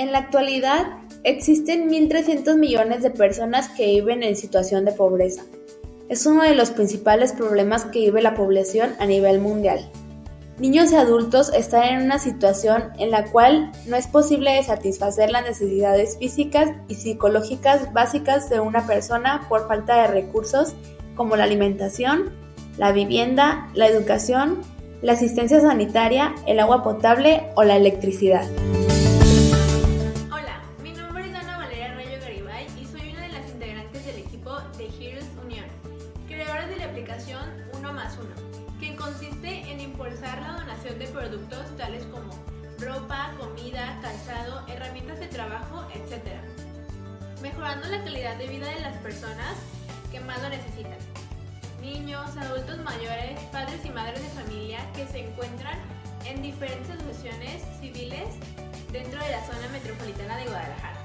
En la actualidad, existen 1.300 millones de personas que viven en situación de pobreza. Es uno de los principales problemas que vive la población a nivel mundial. Niños y adultos están en una situación en la cual no es posible satisfacer las necesidades físicas y psicológicas básicas de una persona por falta de recursos como la alimentación, la vivienda, la educación, la asistencia sanitaria, el agua potable o la electricidad. De Heroes Unión, creadores de la aplicación 1 más 1, que consiste en impulsar la donación de productos tales como ropa, comida, calzado, herramientas de trabajo, etc., mejorando la calidad de vida de las personas que más lo necesitan. Niños, adultos mayores, padres y madres de familia que se encuentran en diferentes asociaciones civiles dentro de la zona metropolitana de Guadalajara.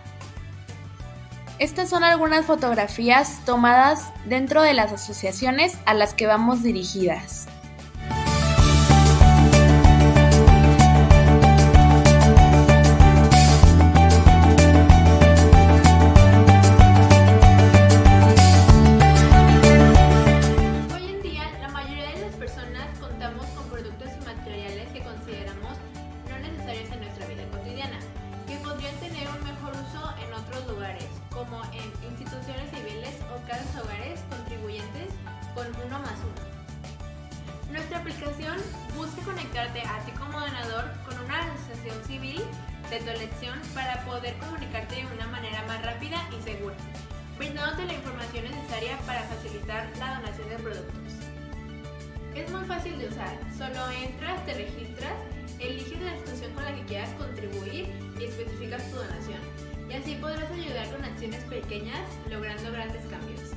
Estas son algunas fotografías tomadas dentro de las asociaciones a las que vamos dirigidas. Hogares contribuyentes con uno más uno. Nuestra aplicación busca conectarte a ti como donador con una asociación civil de tu elección para poder comunicarte de una manera más rápida y segura, brindándote la información necesaria para facilitar la donación de productos. Es muy fácil de usar, solo entras, te registras, eliges la institución con la que quieras contribuir y especificas tu donación y así podrás ayudar con acciones pequeñas logrando grandes cambios.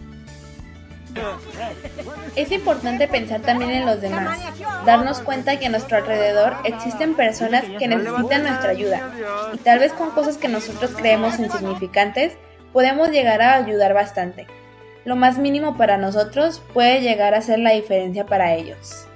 Es importante pensar también en los demás, darnos cuenta que a nuestro alrededor existen personas que necesitan nuestra ayuda y tal vez con cosas que nosotros creemos insignificantes podemos llegar a ayudar bastante. Lo más mínimo para nosotros puede llegar a ser la diferencia para ellos.